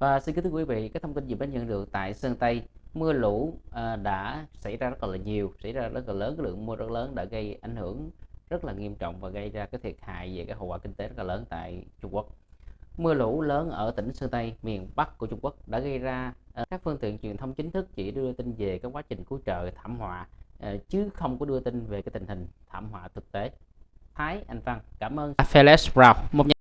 Và xin kính thưa quý vị, các thông tin gì mới nhận được tại Sơn Tây, mưa lũ à, đã xảy ra rất là nhiều, xảy ra rất là lớn, cái lượng mưa rất lớn đã gây ảnh hưởng rất là nghiêm trọng và gây ra cái thiệt hại về cái hậu quả kinh tế rất là lớn tại Trung Quốc. Mưa lũ lớn ở tỉnh Sơn Tây, miền Bắc của Trung Quốc đã gây ra à, các phương tiện truyền thông chính thức chỉ đưa tin về cái quá trình cứu trợ thảm họa à, chứ không có đưa tin về cái tình hình thảm họa thực tế. Thái Anh Văn cảm ơn Felix Brown, một